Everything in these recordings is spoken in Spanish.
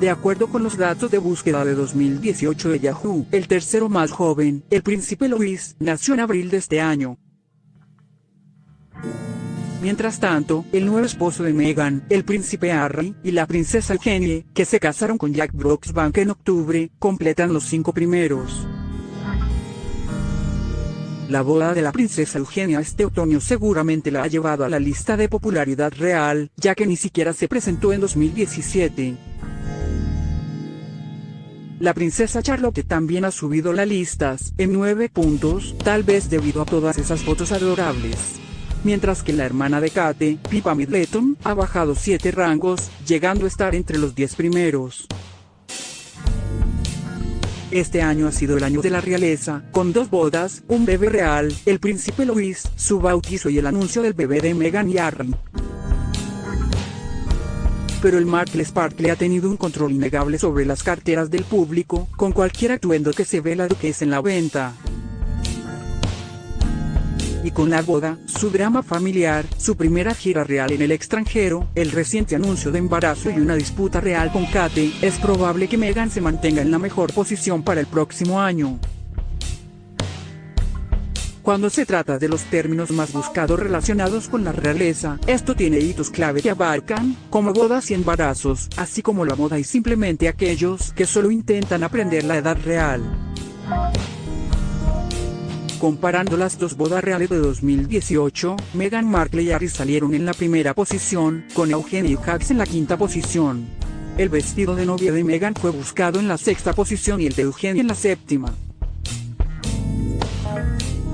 De acuerdo con los datos de búsqueda de 2018 de Yahoo, el tercero más joven, el príncipe Louis, nació en abril de este año. Mientras tanto, el nuevo esposo de Meghan, el príncipe Harry, y la princesa Eugenie, que se casaron con Jack Brooksbank en octubre, completan los cinco primeros. La boda de la princesa Eugenia este otoño seguramente la ha llevado a la lista de popularidad real, ya que ni siquiera se presentó en 2017. La princesa Charlotte también ha subido las listas, en nueve puntos, tal vez debido a todas esas fotos adorables. Mientras que la hermana de Kate, Pippa Middleton, ha bajado 7 rangos, llegando a estar entre los 10 primeros. Este año ha sido el año de la realeza, con dos bodas, un bebé real, el príncipe Louis, su bautizo y el anuncio del bebé de Meghan y Harry. Pero el Markle Sparkle ha tenido un control innegable sobre las carteras del público, con cualquier atuendo que se ve la duquesa en la venta y con la boda, su drama familiar, su primera gira real en el extranjero, el reciente anuncio de embarazo y una disputa real con Kate, es probable que Meghan se mantenga en la mejor posición para el próximo año. Cuando se trata de los términos más buscados relacionados con la realeza, esto tiene hitos clave que abarcan, como bodas y embarazos, así como la moda y simplemente aquellos que solo intentan aprender la edad real. Comparando las dos bodas reales de 2018, Meghan Markle y Harry salieron en la primera posición, con Eugenie Hacks en la quinta posición. El vestido de novia de Meghan fue buscado en la sexta posición y el de Eugenie en la séptima.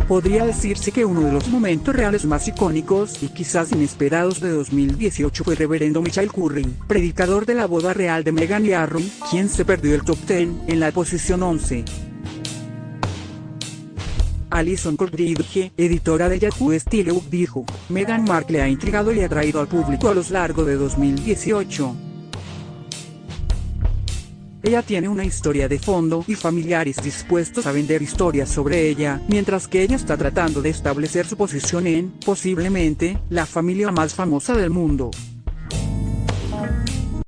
Podría decirse que uno de los momentos reales más icónicos y quizás inesperados de 2018 fue Reverendo Michael Curry, predicador de la boda real de Meghan y Harry, quien se perdió el top 10 en la posición 11. Alison Coldridge, editora de Yahoo Style dijo, Meghan Markle ha intrigado y atraído al público a lo largo de 2018. Ella tiene una historia de fondo y familiares dispuestos a vender historias sobre ella, mientras que ella está tratando de establecer su posición en, posiblemente, la familia más famosa del mundo.